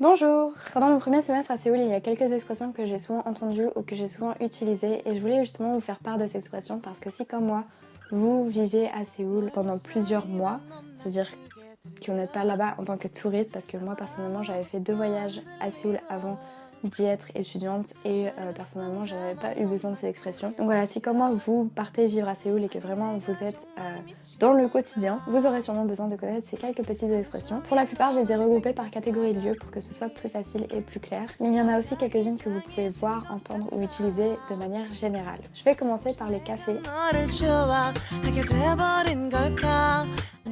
Bonjour. Pendant mon premier semestre à Séoul, il y a quelques expressions que j'ai souvent entendues ou que j'ai souvent utilisées et je voulais justement vous faire part de ces expressions parce que si comme moi, vous vivez à Séoul pendant plusieurs mois, c'est-à-dire que vous n'êtes pas là-bas en tant que touriste parce que moi personnellement j'avais fait deux voyages à Séoul avant d'y être étudiante et euh, personnellement j'avais pas eu besoin de ces expressions. Donc voilà, si comme moi vous partez vivre à Séoul et que vraiment vous êtes euh, dans le quotidien, vous aurez sûrement besoin de connaître ces quelques petites expressions. Pour la plupart, je les ai regroupées par catégorie de lieux pour que ce soit plus facile et plus clair. Mais il y en a aussi quelques-unes que vous pouvez voir, entendre ou utiliser de manière générale. Je vais commencer par les cafés.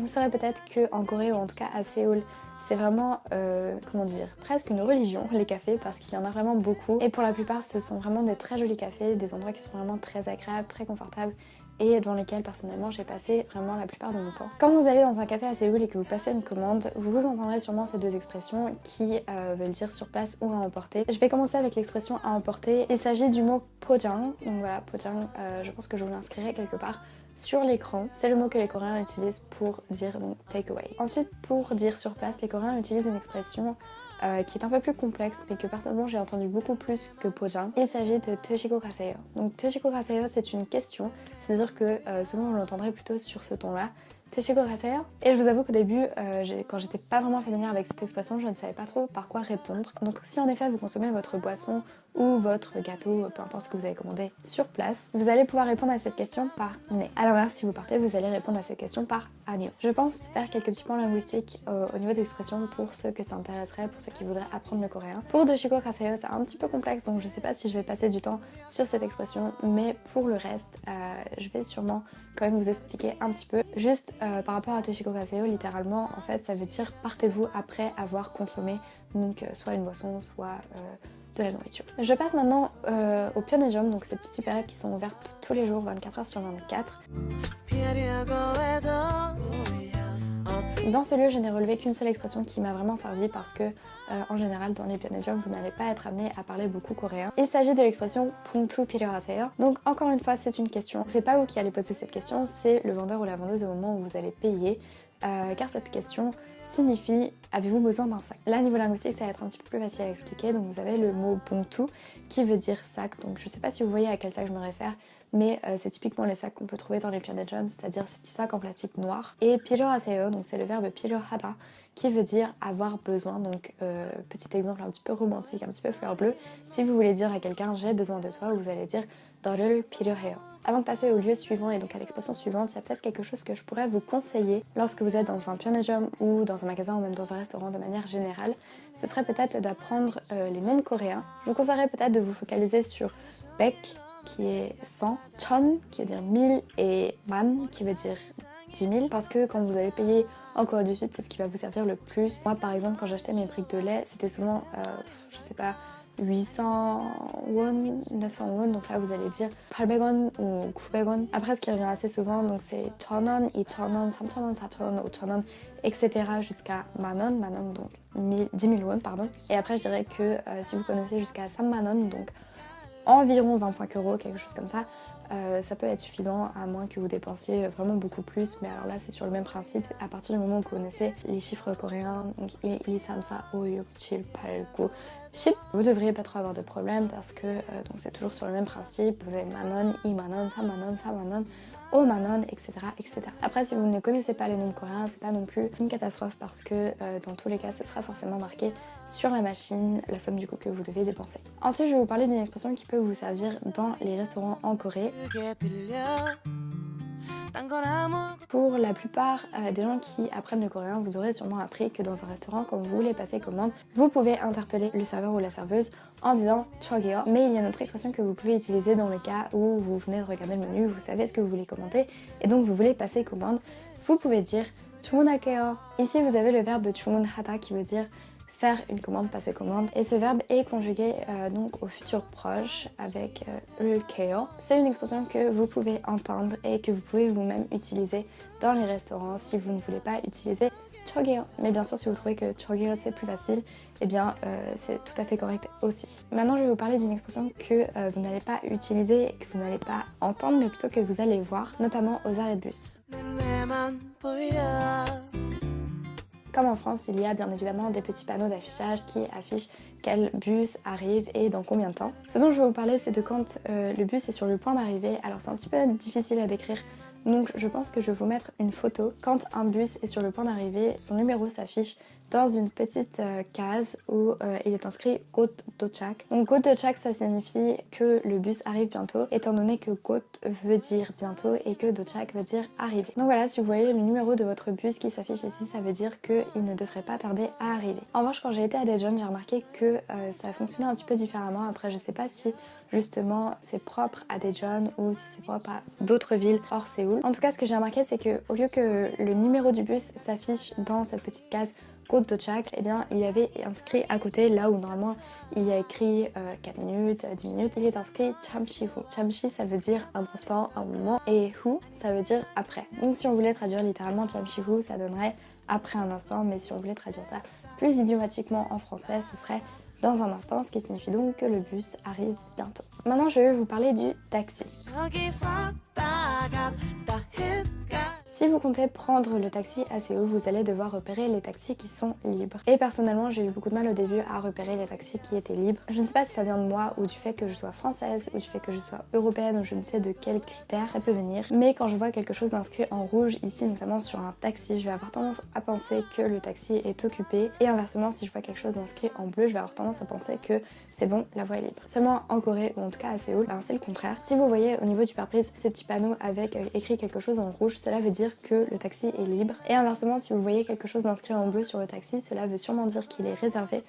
Vous saurez peut-être que en Corée ou en tout cas à Séoul, c'est vraiment, euh, comment dire, presque une religion, les cafés, parce qu'il y en a vraiment beaucoup. Et pour la plupart, ce sont vraiment de très jolis cafés, des endroits qui sont vraiment très agréables, très confortables et dans lesquels personnellement j'ai passé vraiment la plupart de mon temps. Quand vous allez dans un café à Séoul et que vous passez une commande, vous entendrez sûrement ces deux expressions qui euh, veulent dire sur place ou à emporter. Je vais commencer avec l'expression à emporter. Il s'agit du mot pojang. Donc voilà, pojang, euh, je pense que je vous l'inscrirai quelque part sur l'écran. C'est le mot que les Coréens utilisent pour dire donc take away. Ensuite, pour dire sur place, les Coréens utilisent une expression euh, qui est un peu plus complexe mais que personnellement j'ai entendu beaucoup plus que Pojang. Il s'agit de Teshiko Kaseyo. Donc Teshiko Kaseyo c'est une question, c'est-à-dire que euh, souvent on l'entendrait plutôt sur ce ton-là. Teshiko Kaseyo Et je vous avoue qu'au début, euh, quand j'étais pas vraiment familière avec cette expression, je ne savais pas trop par quoi répondre. Donc si en effet vous consommez votre boisson ou votre gâteau, peu importe ce que vous avez commandé sur place, vous allez pouvoir répondre à cette question par ne. A l'inverse, si vous partez, vous allez répondre à cette question par anio. Je pense faire quelques petits points linguistiques euh, au niveau d'expression pour ceux que ça intéresserait, pour ceux qui voudraient apprendre le coréen. Pour Doshiko Kaseyo, c'est un petit peu complexe, donc je sais pas si je vais passer du temps sur cette expression, mais pour le reste, euh, je vais sûrement quand même vous expliquer un petit peu. Juste euh, par rapport à Toshiko Kaseyo, littéralement, en fait, ça veut dire partez-vous après avoir consommé donc soit une boisson, soit de la nourriture. Je passe maintenant euh, au Pionejum, donc ces petites supérettes qui sont ouvertes tous les jours, 24 heures sur 24. Dans ce lieu, je n'ai relevé qu'une seule expression qui m'a vraiment servi parce que, euh, en général, dans les Pyongyang, vous n'allez pas être amené à parler beaucoup coréen. Il s'agit de l'expression Puntu Pirohaseyo. Donc, encore une fois, c'est une question. C'est pas vous qui allez poser cette question, c'est le vendeur ou la vendeuse au moment où vous allez payer. Euh, car cette question signifie avez-vous besoin d'un sac? Là niveau linguistique ça va être un petit peu plus facile à expliquer donc vous avez le mot bontou qui veut dire sac donc je sais pas si vous voyez à quel sac je me réfère mais euh, c'est typiquement les sacs qu'on peut trouver dans les Planet c'est-à-dire ces petits sacs en plastique noir. Et pijoraseo, donc c'est le verbe pijorada, qui veut dire avoir besoin. Donc, euh, petit exemple un petit peu romantique, un petit peu fleur bleue. Si vous voulez dire à quelqu'un j'ai besoin de toi, vous allez dire dorul pijoreo. Avant de passer au lieu suivant et donc à l'expression suivante, il y a peut-être quelque chose que je pourrais vous conseiller lorsque vous êtes dans un pionégium ou dans un magasin ou même dans un restaurant de manière générale. Ce serait peut-être d'apprendre euh, les noms de coréens. Je vous conseillerais peut-être de vous focaliser sur bec, qui est 100, Chon qui veut dire 1000 et Man qui veut dire 10 000 parce que quand vous allez payer en Corée du Sud, c'est ce qui va vous servir le plus. Moi par exemple quand j'achetais mes briques de lait, c'était souvent, euh, je sais pas, 800 won, 900 won, donc là vous allez dire 800won ou 900won. Après ce qui revient assez souvent, donc c'est 1000won, 2000won, 3000won, 4000won, 5000won, etc. jusqu'à manon, manon donc 10 000 won, pardon. Et après je dirais que euh, si vous connaissez jusqu'à 5 manon, donc environ 25 euros, quelque chose comme ça, euh, ça peut être suffisant à moins que vous dépensiez vraiment beaucoup plus. Mais alors là c'est sur le même principe. À partir du moment où vous connaissez les chiffres coréens donc 1, 2, 3, 4, 5, 6, 7, 8, 9, vous devriez pas trop avoir de problème parce que euh, donc c'est toujours sur le même principe. Vous avez manon, i manon, sa sa manon etc., etc. Après, si vous ne connaissez pas les noms coréens, c'est pas non plus une catastrophe parce que euh, dans tous les cas, ce sera forcément marqué sur la machine la somme du coup que vous devez dépenser. Ensuite, je vais vous parler d'une expression qui peut vous servir dans les restaurants en Corée. Pour la plupart euh, des gens qui apprennent le coréen, vous aurez sûrement appris que dans un restaurant, quand vous voulez passer commande, vous pouvez interpeller le serveur ou la serveuse en disant chogeo. Mais il y a une autre expression que vous pouvez utiliser dans le cas où vous venez de regarder le menu, vous savez ce que vous voulez commenter et donc vous voulez passer commande. Vous pouvez dire 주문할게요. Ici, vous avez le verbe 주문하다 qui veut dire faire une commande, passer commande. Et ce verbe est conjugué euh, donc au futur proche avec euh. C'est une expression que vous pouvez entendre et que vous pouvez vous-même utiliser dans les restaurants si vous ne voulez pas utiliser chogeo. Mais bien sûr, si vous trouvez que chogeo c'est plus facile, eh bien euh, c'est tout à fait correct aussi. Maintenant, je vais vous parler d'une expression que vous n'allez pas utiliser, que vous n'allez pas entendre, mais plutôt que vous allez voir, notamment aux arrêts de bus. Comme en France, il y a bien évidemment des petits panneaux d'affichage qui affichent quel bus arrive et dans combien de temps. Ce dont je vais vous parler, c'est de quand euh, le bus est sur le point d'arriver. Alors c'est un petit peu difficile à décrire donc je pense que je vais vous mettre une photo. Quand un bus est sur le point d'arriver, son numéro s'affiche dans une petite euh, case où euh, il est inscrit Got Dochak. Donc Got Dochak ça signifie que le bus arrive bientôt étant donné que Got veut dire bientôt et que Dochak veut dire arriver. Donc voilà si vous voyez le numéro de votre bus qui s'affiche ici ça veut dire qu'il ne devrait pas tarder à arriver. En revanche quand j'ai été à Daejeon j'ai remarqué que euh, ça fonctionnait un petit peu différemment. Après je sais pas si justement c'est propre à Daejeon ou si c'est propre à d'autres villes hors Séoul. En tout cas ce que j'ai remarqué c'est que au lieu que le numéro du bus s'affiche dans cette petite case Côte de Chak, eh bien il y avait inscrit à côté, là où normalement il y a écrit 4 euh, minutes, 10 minutes, il est inscrit Chamshi Hu. Chamshi ça veut dire un instant, un moment, et Hu ça veut dire après. Donc si on voulait traduire littéralement Chamshi Hu, ça donnerait après un instant, mais si on voulait traduire ça plus idiomatiquement en français, ce serait dans un instant, ce qui signifie donc que le bus arrive bientôt. Maintenant, je vais vous parler du taxi. Si vous comptez prendre le taxi à Séoul, vous allez devoir repérer les taxis qui sont libres. Et personnellement, j'ai eu beaucoup de mal au début à repérer les taxis qui étaient libres. Je ne sais pas si ça vient de moi ou du fait que je sois française ou du fait que je sois européenne ou je ne sais de quels critères ça peut venir. Mais quand je vois quelque chose d'inscrit en rouge, ici notamment sur un taxi, je vais avoir tendance à penser que le taxi est occupé. Et inversement, si je vois quelque chose d'inscrit en bleu, je vais avoir tendance à penser que c'est bon, la voie est libre. Seulement en Corée, ou en tout cas à Séoul, ben, c'est le contraire. Si vous voyez au niveau du pare-brise ces petits panneaux avec euh, écrit quelque chose en rouge, cela veut dire que le taxi est libre. Et inversement, si vous voyez quelque chose d'inscrit en bleu sur le taxi, cela veut sûrement dire qu'il est réservé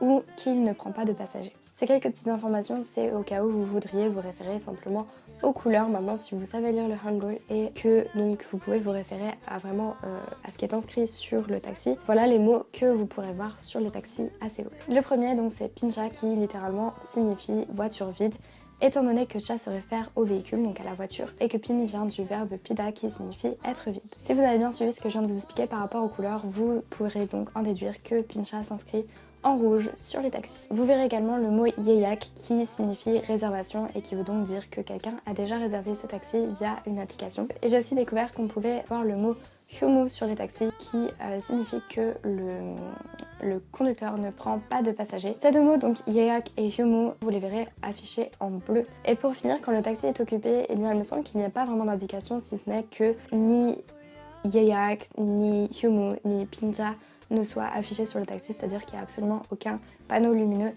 ou qu'il ne prend pas de passagers. Ces quelques petites informations, c'est au cas où vous voudriez vous référer simplement aux couleurs. Maintenant, si vous savez lire le Hangul et que donc vous pouvez vous référer à vraiment euh, à ce qui est inscrit sur le taxi, voilà les mots que vous pourrez voir sur les taxis à Séoul. Le premier, donc, c'est Pincha qui littéralement signifie voiture vide étant donné que cha se réfère au véhicule, donc à la voiture, et que pin vient du verbe pida qui signifie être vide. Si vous avez bien suivi ce que je viens de vous expliquer par rapport aux couleurs, vous pourrez donc en déduire que pincha s'inscrit en rouge sur les taxis. Vous verrez également le mot yeyak qui signifie réservation et qui veut donc dire que quelqu'un a déjà réservé ce taxi via une application. Et j'ai aussi découvert qu'on pouvait voir le mot Humu sur les taxis qui euh, signifie que le, le, conducteur ne prend pas de passagers. Ces deux mots, donc Yeak et Humu, vous les verrez affichés en bleu. Et pour finir, quand le taxi est occupé, eh bien il me semble qu'il n'y a pas vraiment d'indication si ce n'est que ni Yeak, ni Humu, ni Pinja ne soient affichés sur le taxi, c'est-à-dire qu'il n'y a absolument aucun panneau lumineux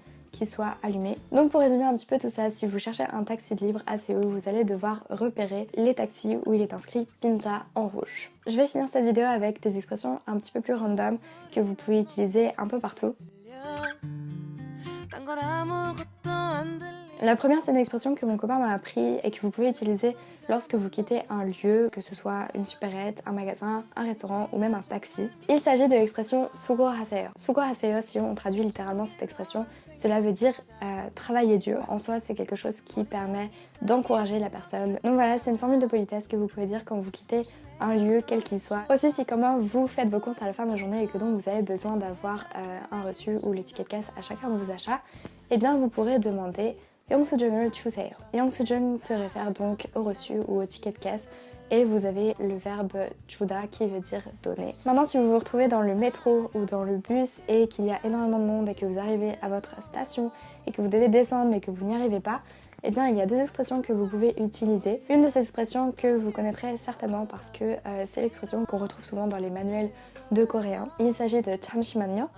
soit allumé. Donc pour résumer un petit peu tout ça, si vous cherchez un taxi libre à Séoul, vous allez devoir repérer les taxis où il est inscrit Pinja en rouge. Je vais finir cette vidéo avec des expressions un petit peu plus random que vous pouvez utiliser un peu partout. La première, c'est une expression que mon copain m'a appris et que vous pouvez utiliser lorsque vous quittez un lieu, que ce soit une supérette, un magasin, un restaurant ou même un taxi. Il s'agit de l'expression sugo haseyo. Sugo haseyo, si on traduit littéralement cette expression, cela veut dire euh, travailler dur. En soi, c'est quelque chose qui permet d'encourager la personne. Donc voilà, c'est une formule de politesse que vous pouvez dire quand vous quittez un lieu quel qu'il soit. Aussi si comment vous faites vos comptes à la fin de la journée et que donc vous avez besoin d'avoir euh, un reçu ou le ticket de caisse à chacun de vos achats, eh bien vous pourrez demander 영수증을 주세요. 영수증 se réfère donc au reçu ou au ticket de caisse et vous avez le verbe juda qui veut dire donner. Maintenant si vous vous retrouvez dans le métro ou dans le bus et qu'il y a énormément de monde et que vous arrivez à votre station et que vous devez descendre mais que vous n'y arrivez pas, eh bien il y a deux expressions que vous pouvez utiliser. Une de ces expressions que vous connaîtrez certainement parce que euh, c'est l'expression qu'on retrouve souvent dans les manuels de coréen. Il s'agit de 잠시만요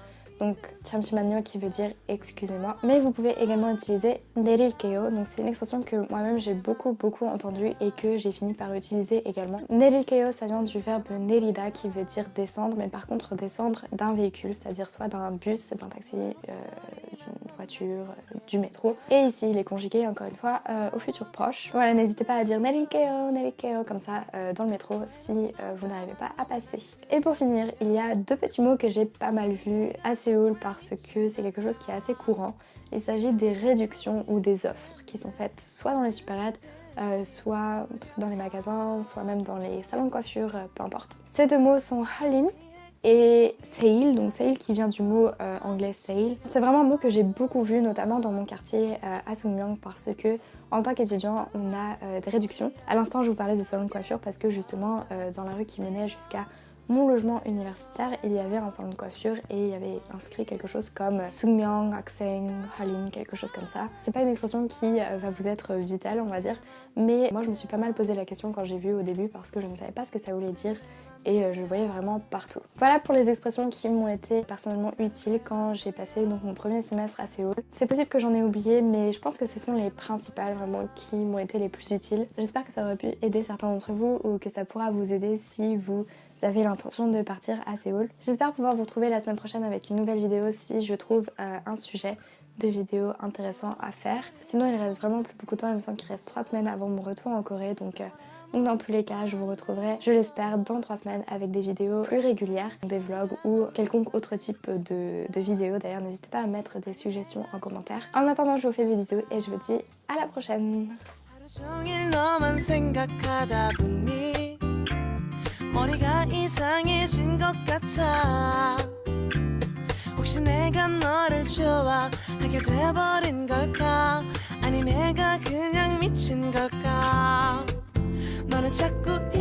donc 잠시만요 qui veut dire excusez-moi. Mais vous pouvez également utiliser nerilkeo, donc c'est une expression que moi-même j'ai beaucoup beaucoup entendue et que j'ai fini par utiliser également. Nerilkeo ça vient du verbe nerida qui veut dire descendre, mais par contre descendre d'un véhicule, c'est-à-dire soit d'un bus, d'un taxi, euh, voiture, euh, du métro. Et ici, il est conjugué encore une fois euh, au futur proche. Voilà, n'hésitez pas à dire Nelikeo, Nelikeo comme ça euh, dans le métro si vous n'arrivez pas à passer. Et pour finir, il y a deux petits mots que j'ai pas mal vus à Séoul parce que c'est quelque chose qui est assez courant. Il s'agit des réductions ou des offres qui sont faites soit dans les supérettes, soit dans les magasins, soit même dans les salons de coiffure, peu importe. Ces deux mots sont Halin et sale, donc sale qui vient du mot euh, anglais sale. C'est vraiment un mot que j'ai beaucoup vu, notamment dans mon quartier euh, à Sungmyung, parce que en tant qu'étudiant, on a euh, des réductions. À l'instant, je vous parlais des salons de coiffure parce que justement, dans la rue qui menait jusqu'à mon logement universitaire, il y avait un salon de coiffure et il y avait inscrit quelque chose comme Sungmyeong, Akseng, Halin, quelque chose comme ça. C'est pas une expression qui euh, va vous être vitale, on va dire, mais moi je me suis pas mal posé la question quand j'ai vu au début parce que je ne savais pas ce que ça voulait dire et euh, je voyais vraiment partout. Voilà pour les expressions qui m'ont été personnellement utiles quand j'ai passé donc mon premier semestre à Séoul. C'est possible que j'en ai oublié mais je pense que ce sont les principales vraiment qui m'ont été les plus utiles. J'espère que ça aurait pu aider certains d'entre vous ou que ça pourra vous aider si vous avez l'intention de partir à Séoul. J'espère pouvoir vous retrouver la semaine prochaine avec une nouvelle vidéo si je trouve euh, un sujet de vidéos intéressant à faire. Sinon il reste vraiment plus beaucoup de temps, il me semble qu'il reste 3 semaines avant mon retour en Corée donc euh, donc dans tous les cas, je vous retrouverai, je l'espère, dans 3 semaines avec des vidéos plus régulières, des vlogs ou quelconque autre type de, de vidéos. D'ailleurs, n'hésitez pas à mettre des suggestions en commentaire. En attendant, je vous fais des bisous et je vous dis à la prochaine 머리가 이상해진 것 같아. 혹시 내가 너를 좋아하게 돼버린 걸까? 아니 내가 그냥 미친 걸까? 너는 자꾸